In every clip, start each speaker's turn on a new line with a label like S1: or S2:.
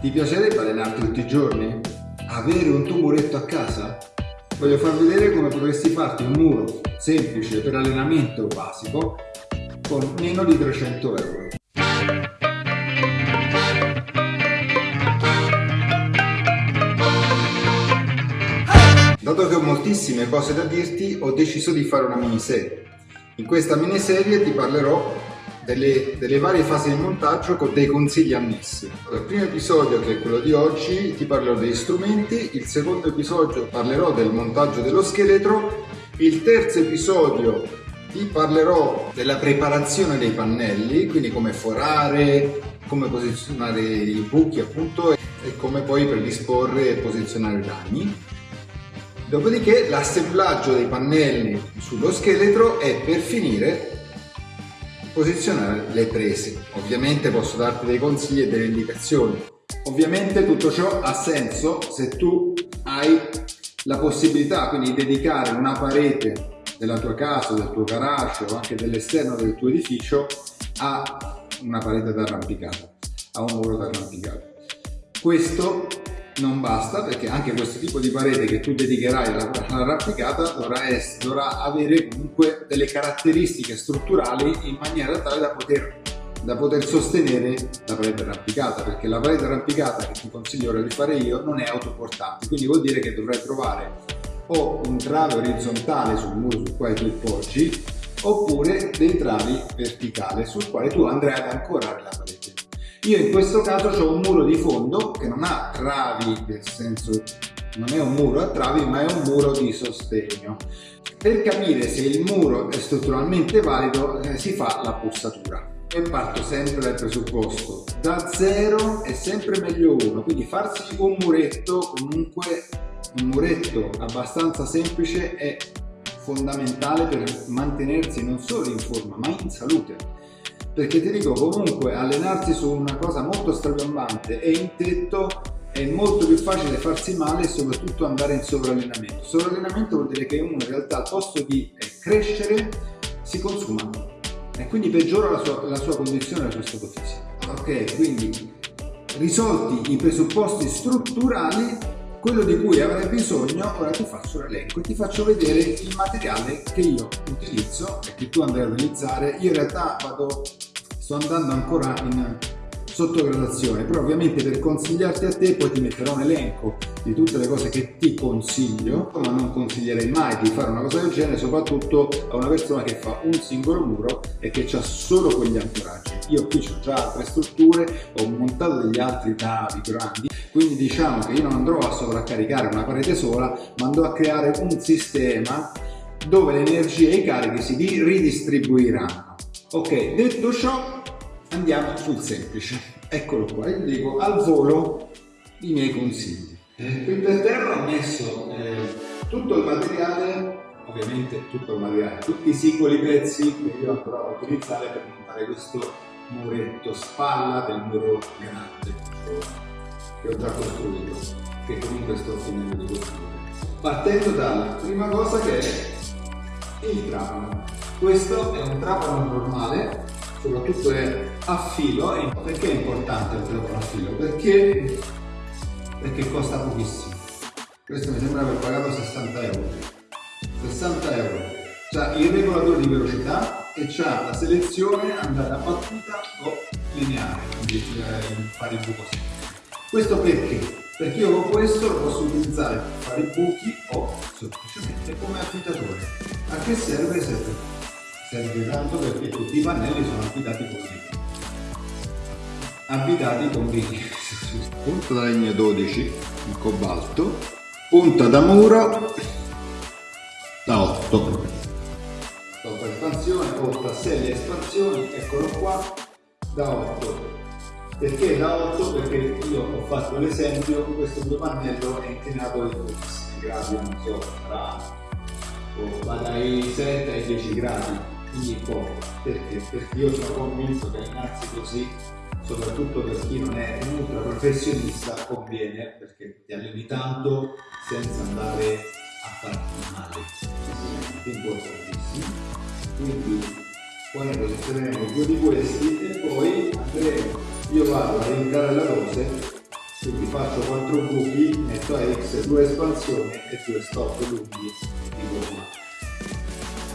S1: Ti piacerebbe allenarti tutti i giorni? Avere un tuo muretto a casa? Voglio far vedere come potresti farti un muro semplice per allenamento basico con meno di 300 euro. Dato che ho moltissime cose da dirti, ho deciso di fare una miniserie. In questa miniserie ti parlerò delle, delle, varie fasi di montaggio con dei consigli annessi. Il primo episodio, che è quello di oggi, ti parlerò degli strumenti, il secondo episodio parlerò del montaggio dello scheletro, il terzo episodio ti parlerò della preparazione dei pannelli, quindi come forare, come posizionare i buchi appunto e come poi predisporre e posizionare i ragni. Dopodiché l'assemblaggio dei pannelli sullo scheletro è per finire posizionare le prese. Ovviamente posso darti dei consigli e delle indicazioni. Ovviamente tutto ciò ha senso se tu hai la possibilità quindi di dedicare una parete della tua casa, del tuo garage o anche dell'esterno del tuo edificio a una parete d'arrampicata, a un muro d'arrampicata. Questo non basta perché anche questo tipo di parete che tu dedicherai all'arrampicata dovrà, dovrà, avere comunque delle caratteristiche strutturali in maniera tale da poter, da poter sostenere la parete arrampicata perché la parete arrampicata che ti consiglio ora di fare io non è autoportante. Quindi vuol dire che dovrai trovare o un trave orizzontale sul muro sul quale tu poggi oppure dei travi verticali sul quale tu andrai ad ancorare la parete io in questo caso ho un muro di fondo che non ha travi, nel senso non è un muro a travi ma è un muro di sostegno. Per capire se il muro è strutturalmente valido eh, si fa la bussatura. E parto sempre dal presupposto, da zero è sempre meglio uno, quindi farsi un muretto comunque un muretto abbastanza semplice è fondamentale per mantenersi non solo in forma ma in salute perché ti dico comunque allenarsi su una cosa molto strapiomante e in tetto è molto più facile farsi male e soprattutto andare in sovrallenamento. Sovrallenamento vuol dire che uno in realtà al posto di eh, crescere si consuma e quindi peggiora la sua, la sua condizione, la sua stato fisico. Ok, quindi risolti i presupposti strutturali quello di cui avrai bisogno, ora ti faccio l'elenco e ti faccio vedere il materiale che io utilizzo e che tu andrai a utilizzare. Io in realtà vado sto andando ancora in sottogradazione però ovviamente per consigliarti a te poi ti metterò un elenco di tutte le cose che ti consiglio ma non consiglierei mai di fare una cosa del genere soprattutto a una persona che fa un singolo muro e che ha solo quegli ancoraggi io qui ho già altre strutture ho montato degli altri tavi grandi quindi diciamo che io non andrò a sovraccaricare una parete sola ma andrò a creare un sistema dove le energie e i carichi si ridistribuiranno ok detto ciò andiamo sul semplice. Eccolo qua, io dico al volo i miei consigli. Eh, qui per terra ho messo eh, tutto il materiale, ovviamente tutto il materiale, tutti i singoli pezzi che io andrò a utilizzare per montare questo muretto spalla del muro grande che ho già costruito, che comunque sto finendo di costruire. Partendo dalla prima cosa che è il trapano. Questo è un trapano normale soprattutto è a filo. Perché è importante il telefono a filo? Perché, perché costa pochissimo. Questo mi sembra aver pagato 60 euro. 60 euro. C'ha il regolatore di velocità e c'ha la selezione andata battuta o lineare, quindi eh, fare il buco sempre. Questo perché? Perché io con questo lo posso utilizzare per fare i buchi o semplicemente come affittatore. A che serve? Serve serve tanto perché tutti i pannelli sono abitati con legno abitati con legno punta da legno 12 in cobalto punta da muro da 8 sotto espansione o tasselli espansioni eccolo qua da 8 perché da 8? perché io ho fatto l'esempio questo due pannello è inclinato in 12 gradi non so sarà va dai 7 ai 10 gradi quindi poco. Perché? Perché io sono convinto che allenarsi così, soprattutto per chi non è un ultra professionista, conviene perché ti alleni tanto senza andare a farti male. Importantissimo. Quindi poi ne posizioneremo due di questi e poi andremo, io vado a rientrare la dose quindi faccio 4 buchi, metto X, 2 espansioni e 2 stop lunghi di gomma.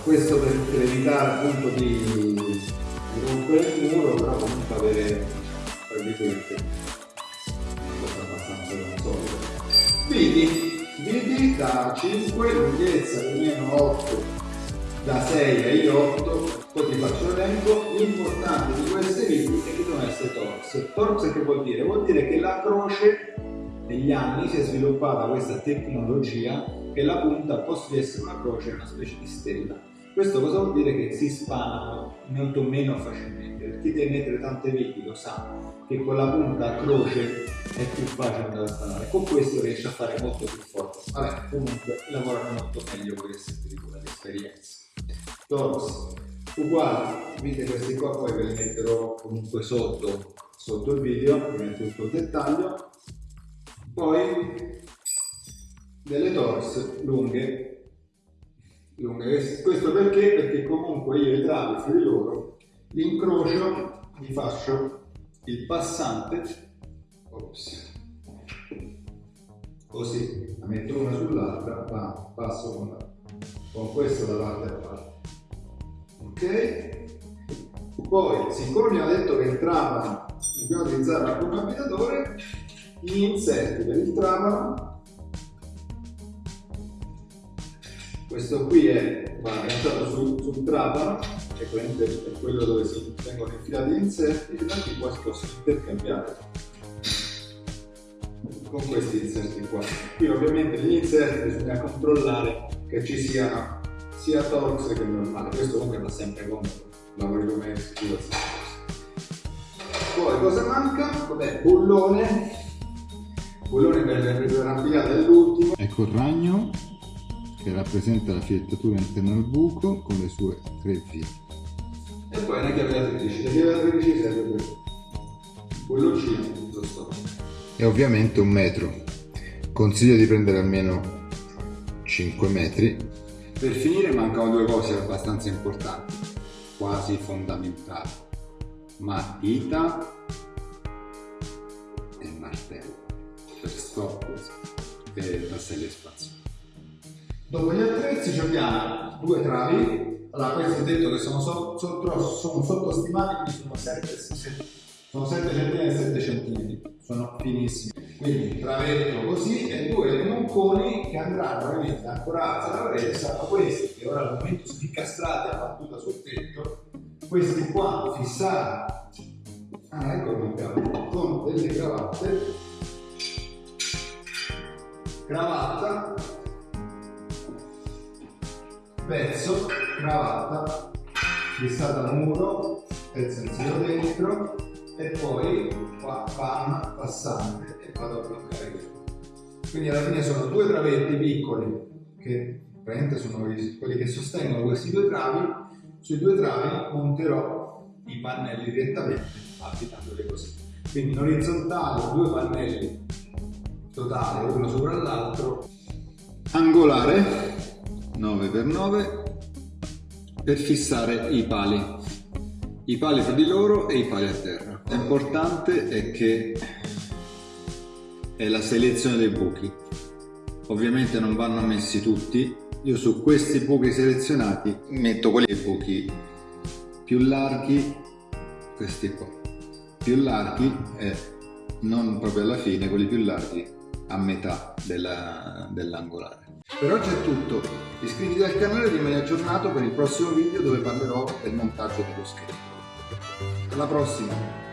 S1: Questo per, per evitare appunto di, di rompere il muro, però comunque avere, tra virgolette, cosa abbastanza consolida. Vidi, vidi da 5, lunghezza o meno 8, da 6 a 8, poi ti faccio l'elenco, l'importante di queste viti è che devono essere torx. Torx che vuol dire? Vuol dire che la croce negli anni si è sviluppata questa tecnologia che la punta di essere una croce una specie di stella. Questo cosa vuol dire? Che si spanano molto meno facilmente. Per chi deve mettere tante viti lo sa che con la punta a croce è più facile da spanare. Con questo riesce a fare molto più forte. Vabbè, comunque lavorano molto meglio queste esperienze. Torx uguali vite questi qua poi ve li metterò comunque sotto sotto il video vi tutto il dettaglio. Poi delle torse lunghe. Lunghe questo perché? Perché comunque io i travi fra di loro li incrocio li faccio il passante ops, così la metto una sull'altra passo con, con questo da parte a parte ok? Poi siccome mi ha detto che il trapano dobbiamo utilizzare un abitatore gli inserti per il trapano questo qui è agganciato sul, sul trapano che è quello dove si vengono infilati gli inserti e da poi si possono intercambiare con questi inserti qua. Qui ovviamente gli inserti bisogna controllare che ci siano sia Torx che normale, questo comunque va sempre comodo, lavori come sicuro Poi cosa manca? Vabbè, bullone, bullone per l'arrampicata dell'ultimo.
S2: Ecco il ragno che rappresenta la filettatura interna al buco con le sue tre vie.
S1: E poi una chiave da 13, la chiave da 13 serve per bulloncino, giusto?
S2: E ovviamente un metro. Consiglio di prendere almeno 5 metri
S1: per finire mancano due cose abbastanza importanti, quasi fondamentali. Matita e martello per stop e tasselli espansione. Dopo gli attrezzi abbiamo due travi, allora questi ho detto che sono, so, so, sono sottostimati, quindi sono 7, 7, sono 7 cm e 7 cm, sono finissimi quindi travetto così e due monconi che andranno ovviamente ancorati alla parete saranno questi che ora al momento sono incastrati a battuta sul tetto. Questi qua fissati. Ah ecco il con delle cravatte. Cravatta. Pezzo cravatta fissata al muro pezzo in dentro e poi qua panna passante vado a bloccare qui. Quindi alla fine sono due travetti piccoli che praticamente sono quelli che sostengono questi due travi. Sui due travi monterò i pannelli direttamente applicandoli così. Quindi in orizzontale due pannelli totali uno sopra l'altro.
S2: Angolare 9x9 per fissare i pali i pali fra di loro e i pali a terra. L'importante è che è la selezione dei buchi. Ovviamente non vanno messi tutti. Io su questi buchi selezionati metto quelli buchi più larghi, questi qua, più larghi e non proprio alla fine, quelli più larghi a metà dell'angolare.
S1: Dell per oggi è tutto, iscriviti al canale e rimani aggiornato per il prossimo video dove parlerò del montaggio dello scheletro. Alla prossima!